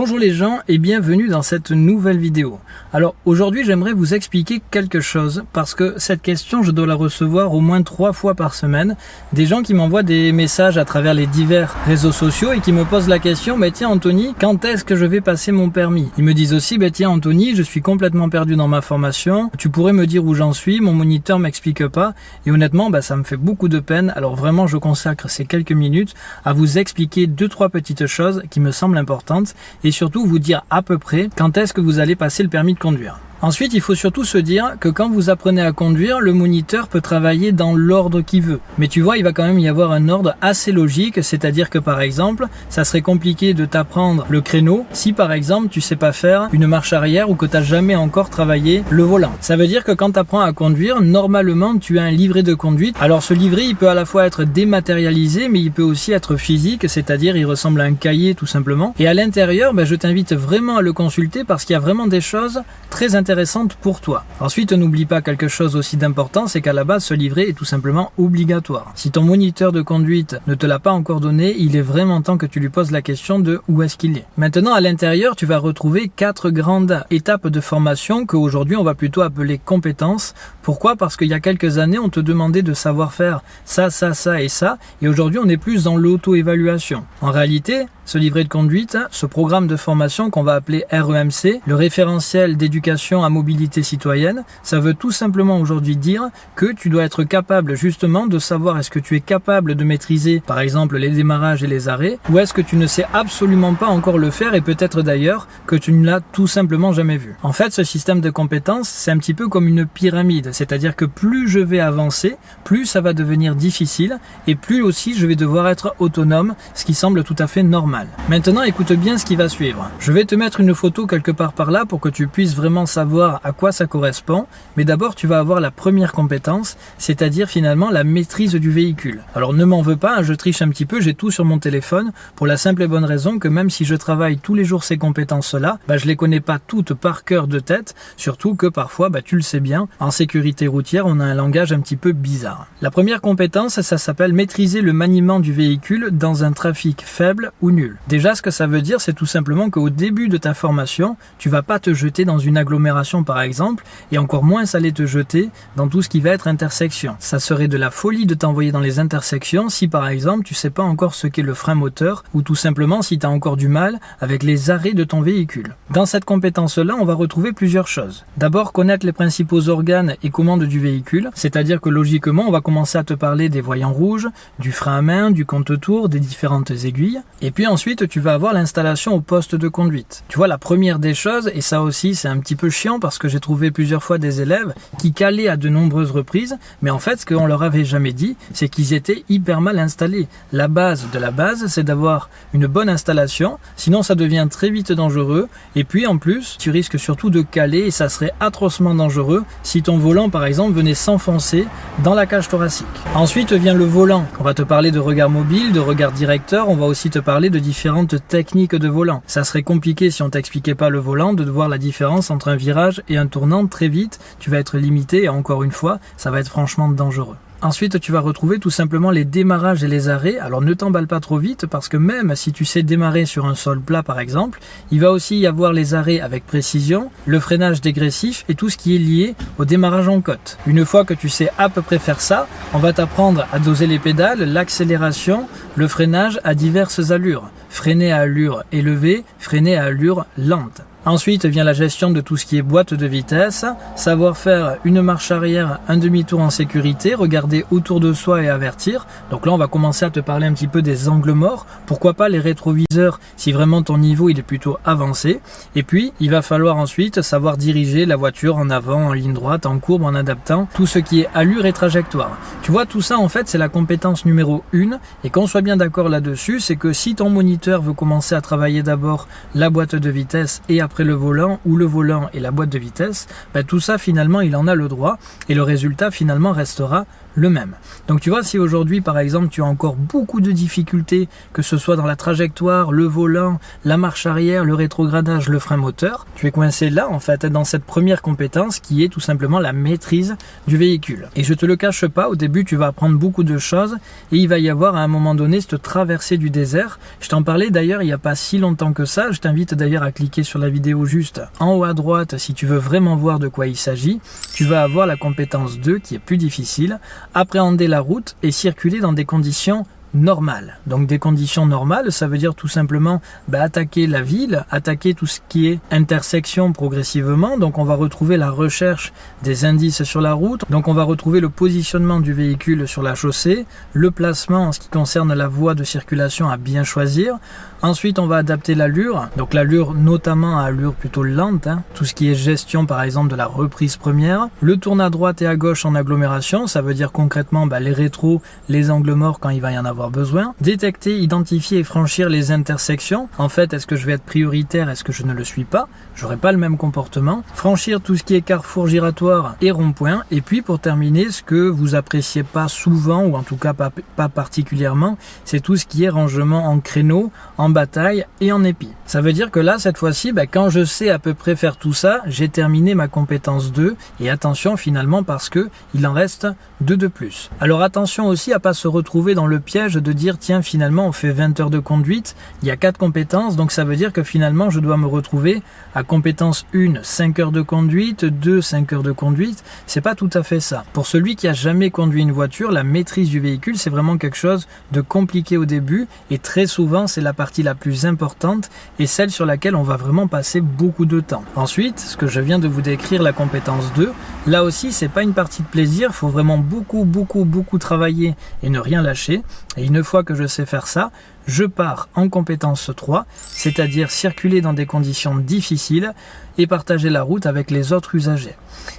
Bonjour les gens et bienvenue dans cette nouvelle vidéo. Alors aujourd'hui j'aimerais vous expliquer quelque chose parce que cette question je dois la recevoir au moins trois fois par semaine. Des gens qui m'envoient des messages à travers les divers réseaux sociaux et qui me posent la question mais tiens Anthony quand est-ce que je vais passer mon permis? Ils me disent aussi bah tiens Anthony je suis complètement perdu dans ma formation, tu pourrais me dire où j'en suis, mon moniteur m'explique pas et honnêtement bah, ça me fait beaucoup de peine. Alors vraiment je consacre ces quelques minutes à vous expliquer deux trois petites choses qui me semblent importantes surtout vous dire à peu près quand est-ce que vous allez passer le permis de conduire. Ensuite, il faut surtout se dire que quand vous apprenez à conduire, le moniteur peut travailler dans l'ordre qu'il veut. Mais tu vois, il va quand même y avoir un ordre assez logique, c'est-à-dire que par exemple, ça serait compliqué de t'apprendre le créneau si par exemple tu sais pas faire une marche arrière ou que tu n'as jamais encore travaillé le volant. Ça veut dire que quand tu apprends à conduire, normalement tu as un livret de conduite. Alors ce livret, il peut à la fois être dématérialisé, mais il peut aussi être physique, c'est-à-dire il ressemble à un cahier tout simplement. Et à l'intérieur, ben, je t'invite vraiment à le consulter parce qu'il y a vraiment des choses très intéressantes intéressante pour toi. Ensuite, n'oublie pas quelque chose aussi d'important, c'est qu'à la base, ce livret est tout simplement obligatoire. Si ton moniteur de conduite ne te l'a pas encore donné, il est vraiment temps que tu lui poses la question de où est-ce qu'il est. Maintenant, à l'intérieur, tu vas retrouver quatre grandes étapes de formation que aujourd'hui on va plutôt appeler compétences. Pourquoi? Parce qu'il y a quelques années, on te demandait de savoir faire ça, ça, ça et ça, et aujourd'hui on est plus dans l'auto-évaluation. En réalité, ce livret de conduite, ce programme de formation qu'on va appeler REMC, le référentiel d'éducation à mobilité citoyenne, ça veut tout simplement aujourd'hui dire que tu dois être capable justement de savoir est-ce que tu es capable de maîtriser par exemple les démarrages et les arrêts ou est-ce que tu ne sais absolument pas encore le faire et peut-être d'ailleurs que tu ne l'as tout simplement jamais vu. En fait, ce système de compétences, c'est un petit peu comme une pyramide, c'est-à-dire que plus je vais avancer, plus ça va devenir difficile et plus aussi je vais devoir être autonome, ce qui semble tout à fait normal. Maintenant, écoute bien ce qui va suivre. Je vais te mettre une photo quelque part par là pour que tu puisses vraiment savoir à quoi ça correspond. Mais d'abord, tu vas avoir la première compétence, c'est-à-dire finalement la maîtrise du véhicule. Alors ne m'en veux pas, hein, je triche un petit peu, j'ai tout sur mon téléphone pour la simple et bonne raison que même si je travaille tous les jours ces compétences-là, bah, je les connais pas toutes par cœur de tête, surtout que parfois, bah, tu le sais bien, en sécurité routière, on a un langage un petit peu bizarre. La première compétence, ça s'appelle maîtriser le maniement du véhicule dans un trafic faible ou nul. Déjà, ce que ça veut dire, c'est tout simplement qu'au début de ta formation, tu vas pas te jeter dans une agglomération par exemple, et encore moins aller te jeter dans tout ce qui va être intersection. Ça serait de la folie de t'envoyer dans les intersections si par exemple tu sais pas encore ce qu'est le frein moteur, ou tout simplement si tu as encore du mal avec les arrêts de ton véhicule. Dans cette compétence-là, on va retrouver plusieurs choses. D'abord, connaître les principaux organes et commandes du véhicule, c'est-à-dire que logiquement, on va commencer à te parler des voyants rouges, du frein à main, du compte-tour, des différentes aiguilles, et puis tu vas avoir l'installation au poste de conduite. Tu vois, la première des choses, et ça aussi c'est un petit peu chiant parce que j'ai trouvé plusieurs fois des élèves qui calaient à de nombreuses reprises, mais en fait ce qu'on leur avait jamais dit, c'est qu'ils étaient hyper mal installés. La base de la base, c'est d'avoir une bonne installation, sinon ça devient très vite dangereux, et puis en plus, tu risques surtout de caler et ça serait atrocement dangereux si ton volant par exemple venait s'enfoncer dans la cage thoracique. Ensuite vient le volant. On va te parler de regard mobile, de regard directeur, on va aussi te parler de différentes techniques de volant. Ça serait compliqué si on t'expliquait pas le volant de voir la différence entre un virage et un tournant très vite. Tu vas être limité et encore une fois, ça va être franchement dangereux. Ensuite, tu vas retrouver tout simplement les démarrages et les arrêts. Alors ne t'emballe pas trop vite parce que même si tu sais démarrer sur un sol plat par exemple, il va aussi y avoir les arrêts avec précision, le freinage dégressif et tout ce qui est lié au démarrage en côte. Une fois que tu sais à peu près faire ça, on va t'apprendre à doser les pédales, l'accélération, le freinage à diverses allures. Freiner à allure élevée, freiner à allure lente. Ensuite vient la gestion de tout ce qui est boîte de vitesse, savoir faire une marche arrière, un demi-tour en sécurité, regarder autour de soi et avertir. Donc là on va commencer à te parler un petit peu des angles morts, pourquoi pas les rétroviseurs si vraiment ton niveau il est plutôt avancé. Et puis il va falloir ensuite savoir diriger la voiture en avant, en ligne droite, en courbe, en adaptant tout ce qui est allure et trajectoire. Tu vois tout ça en fait c'est la compétence numéro 1 et qu'on soit bien d'accord là-dessus c'est que si ton moniteur veut commencer à travailler d'abord la boîte de vitesse et après le volant ou le volant et la boîte de vitesse, bah, tout ça finalement il en a le droit et le résultat finalement restera le même. Donc tu vois, si aujourd'hui par exemple tu as encore beaucoup de difficultés, que ce soit dans la trajectoire, le volant, la marche arrière, le rétrogradage, le frein moteur, tu es coincé là en fait dans cette première compétence qui est tout simplement la maîtrise du véhicule. Et je te le cache pas, au début tu vas apprendre beaucoup de choses et il va y avoir à un moment donné cette traversée du désert. Je t'en parlais d'ailleurs il n'y a pas si longtemps que ça, je t'invite d'ailleurs à cliquer sur la vidéo juste en haut à droite si tu veux vraiment voir de quoi il s'agit. Tu vas avoir la compétence 2 qui est plus difficile, appréhender la route et circuler dans des conditions normales. Donc des conditions normales, ça veut dire tout simplement bah, attaquer la ville, attaquer tout ce qui est intersection progressivement. Donc on va retrouver la recherche des indices sur la route. Donc on va retrouver le positionnement du véhicule sur la chaussée, le placement en ce qui concerne la voie de circulation à bien choisir. Ensuite, on va adapter l'allure. Donc l'allure notamment à allure plutôt lente. Hein. Tout ce qui est gestion par exemple de la reprise première. Le tourne à droite et à gauche en agglomération. Ça veut dire concrètement bah, les rétros, les angles morts quand il va y en avoir besoin. Détecter, identifier et franchir les intersections. En fait, est-ce que je vais être prioritaire Est-ce que je ne le suis pas? J'aurai pas le même comportement. Franchir tout ce qui est carrefour giratoire et rond-point. Et puis pour terminer, ce que vous appréciez pas souvent ou en tout cas pas, pas particulièrement, c'est tout ce qui est rangement en créneau, en bataille et en épi. Ça veut dire que là, cette fois-ci, bah, quand je sais à peu près faire tout ça, j'ai terminé ma compétence 2. Et attention finalement parce que il en reste 2 de plus. Alors attention aussi à pas se retrouver dans le piège de dire tiens finalement on fait 20 heures de conduite, il y a 4 compétences, donc ça veut dire que finalement je dois me retrouver à compétence 1, 5 heures de conduite, 2, 5 heures de conduite. C'est pas tout à fait ça. Pour celui qui a jamais conduit une voiture, la maîtrise du véhicule, c'est vraiment quelque chose de compliqué au début et très souvent c'est la partie la plus importante et celle sur laquelle on va vraiment passer beaucoup de temps. Ensuite, ce que je viens de vous décrire, la compétence 2, là aussi c'est pas une partie de plaisir, faut vraiment beaucoup beaucoup beaucoup travailler et ne rien lâcher. Et une fois que je sais faire ça, je pars en compétence 3, c'est-à-dire circuler dans des conditions difficiles et partager la route avec les autres usagers.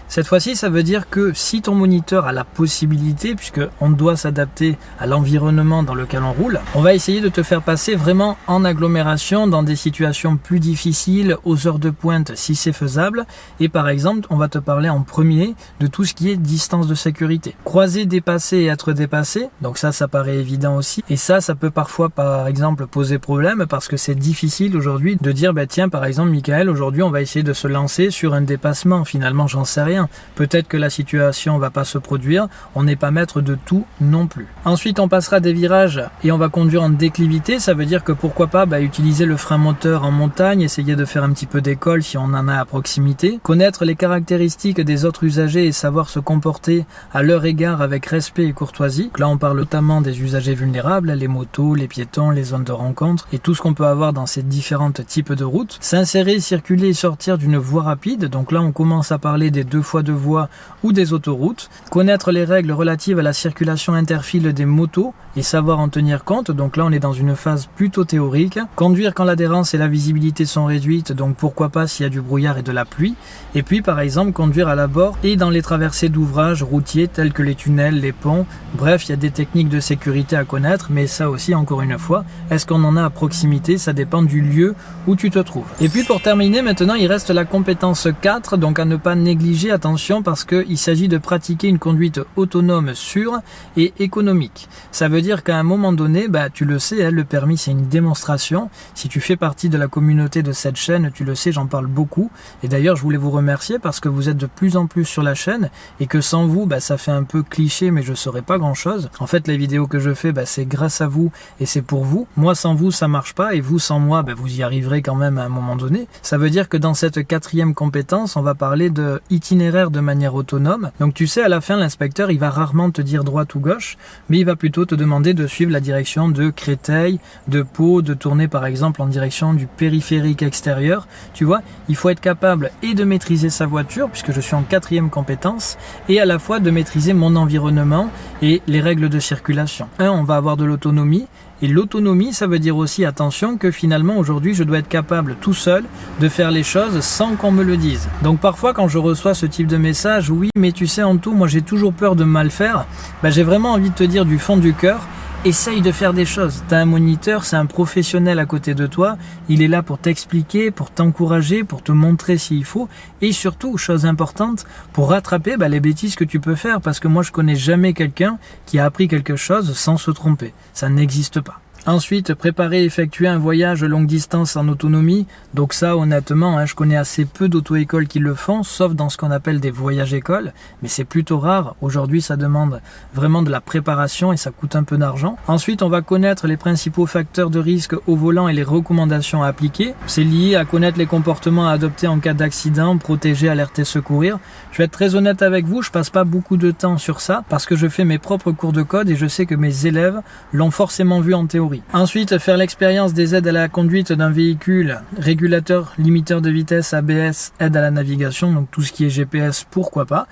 Cette fois-ci, ça veut dire que si ton moniteur a la possibilité, puisque on doit s'adapter à l'environnement dans lequel on roule, on va essayer de te faire passer vraiment en agglomération dans des situations plus difficiles, aux heures de pointe si c'est faisable. Et par exemple, on va te parler en premier de tout ce qui est distance de sécurité. Croiser, dépasser et être dépassé, donc ça, ça paraît évident aussi. Et ça, ça peut parfois, par exemple, poser problème parce que c'est difficile aujourd'hui de dire, bah tiens, par exemple, Michael, aujourd'hui, on va essayer de se lancer sur un dépassement. Finalement, j'en sais rien. Peut-être que la situation va pas se produire, on n'est pas maître de tout non plus. Ensuite, on passera des virages et on va conduire en déclivité, ça veut dire que pourquoi pas bah, utiliser le frein moteur en montagne, essayer de faire un petit peu d'école si on en a à proximité, connaître les caractéristiques des autres usagers et savoir se comporter à leur égard avec respect et courtoisie. là, on parle notamment des usagers vulnérables, les motos, les piétons, les zones de rencontre et tout ce qu'on peut avoir dans ces différents types de routes. S'insérer, circuler et sortir d'une voie rapide, donc là on commence à parler des deux fois de voie ou des autoroutes, connaître les règles relatives à la circulation interfile des motos et savoir en tenir compte, donc là on est dans une phase plutôt théorique, conduire quand l'adhérence et la visibilité sont réduites, donc pourquoi pas s'il y a du brouillard et de la pluie, et puis par exemple conduire à la bord et dans les traversées d'ouvrages routiers tels que les tunnels, les ponts, bref il y a des techniques de sécurité à connaître, mais ça aussi encore une fois, est-ce qu'on en a à proximité, ça dépend du lieu où tu te trouves. Et puis pour terminer maintenant il reste la compétence 4, donc à ne pas négliger, attention parce qu'il s'agit de pratiquer une conduite autonome sûre et économique. Ça veut dire qu'à un moment donné, bah, tu le sais, hein, le permis c'est une démonstration. Si tu fais partie de la communauté de cette chaîne, tu le sais, j'en parle beaucoup. Et d'ailleurs, je voulais vous remercier parce que vous êtes de plus en plus sur la chaîne et que sans vous, bah, ça fait un peu cliché, mais je saurais pas grand chose. En fait, les vidéos que je fais, bah, c'est grâce à vous et c'est pour vous. Moi, sans vous, ça marche pas et vous, sans moi, bah, vous y arriverez quand même à un moment donné. Ça veut dire que dans cette quatrième compétence, on va parler de itinéraire de manière autonome. Donc tu sais, à la fin, l'inspecteur, il va rarement te dire droite ou gauche, mais il va plutôt te demander de suivre la direction de Créteil, de Pau, de tourner par exemple en direction du périphérique extérieur. Tu vois, il faut être capable et de maîtriser sa voiture, puisque je suis en quatrième compétence, et à la fois de maîtriser mon environnement et les règles de circulation. Un, on va avoir de l'autonomie, et l'autonomie, ça veut dire aussi, attention, que finalement aujourd'hui je dois être capable tout seul de faire les choses sans qu'on me le dise. Donc parfois quand je reçois ce type de message, oui mais tu sais en tout, moi j'ai toujours peur de mal faire, bah, j'ai vraiment envie de te dire du fond du cœur, essaye de faire des choses. Tu as un moniteur, c'est un professionnel à côté de toi. Il est là pour t'expliquer, pour t'encourager, pour te montrer s'il faut. Et surtout, chose importante, pour rattraper bah, les bêtises que tu peux faire. Parce que moi, je connais jamais quelqu'un qui a appris quelque chose sans se tromper. Ça n'existe pas. Ensuite, préparer et effectuer un voyage longue distance en autonomie. Donc ça, honnêtement, hein, je connais assez peu d'auto-écoles qui le font, sauf dans ce qu'on appelle des voyages écoles. Mais c'est plutôt rare. Aujourd'hui, ça demande vraiment de la préparation et ça coûte un peu d'argent. Ensuite, on va connaître les principaux facteurs de risque au volant et les recommandations à appliquer. C'est lié à connaître les comportements à adopter en cas d'accident, protéger, alerter, secourir. Je vais être très honnête avec vous, je passe pas beaucoup de temps sur ça parce que je fais mes propres cours de code et je sais que mes élèves l'ont forcément vu en théorie. Ensuite, faire l'expérience des aides à la conduite d'un véhicule, régulateur, limiteur de vitesse, ABS, aide à la navigation, donc tout ce qui est GPS, pourquoi pas.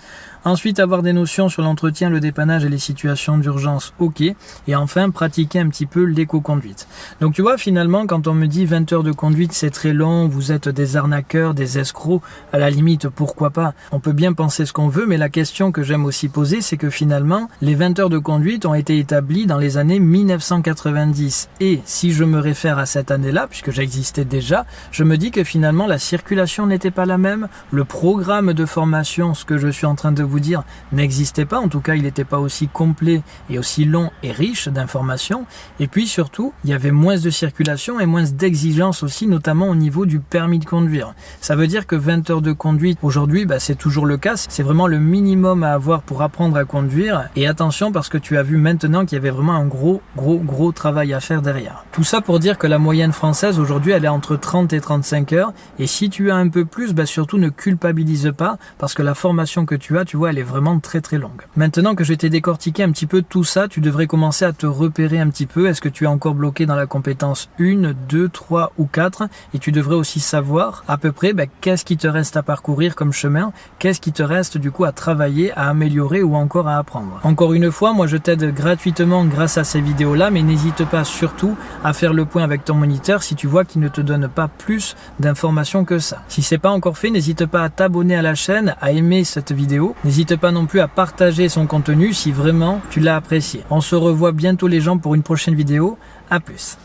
Ensuite, avoir des notions sur l'entretien, le dépannage et les situations d'urgence, ok. Et enfin, pratiquer un petit peu l'éco-conduite. Donc tu vois, finalement, quand on me dit 20 heures de conduite, c'est très long, vous êtes des arnaqueurs, des escrocs, à la limite, pourquoi pas On peut bien penser ce qu'on veut, mais la question que j'aime aussi poser, c'est que finalement, les 20 heures de conduite ont été établies dans les années 1990. Et si je me réfère à cette année-là, puisque j'existais déjà, je me dis que finalement, la circulation n'était pas la même, le programme de formation, ce que je suis en train de vous dire n'existait pas. En tout cas, il n'était pas aussi complet et aussi long et riche d'informations. Et puis surtout, il y avait moins de circulation et moins d'exigences aussi, notamment au niveau du permis de conduire. Ça veut dire que 20 heures de conduite aujourd'hui, bah, c'est toujours le cas. C'est vraiment le minimum à avoir pour apprendre à conduire. Et attention parce que tu as vu maintenant qu'il y avait vraiment un gros, gros, gros travail à faire derrière. Tout ça pour dire que la moyenne française aujourd'hui, elle est entre 30 et 35 heures. Et si tu as un peu plus, bah, surtout ne culpabilise pas parce que la formation que tu as, tu vois, elle est vraiment très très longue. Maintenant que je t'ai décortiqué un petit peu tout ça, tu devrais commencer à te repérer un petit peu. Est-ce que tu es encore bloqué dans la compétence 1, 2, 3 ou 4 Et tu devrais aussi savoir à peu près ben, qu'est-ce qui te reste à parcourir comme chemin, qu'est-ce qui te reste du coup à travailler, à améliorer ou encore à apprendre? Encore une fois, moi je t'aide gratuitement grâce à ces vidéos-là, mais n'hésite pas surtout à faire le point avec ton moniteur si tu vois qu'il ne te donne pas plus d'informations que ça. Si c'est pas encore fait, n'hésite pas à t'abonner à la chaîne, à aimer cette vidéo. N'hésite pas non plus à partager son contenu si vraiment tu l'as apprécié. On se revoit bientôt les gens pour une prochaine vidéo. À plus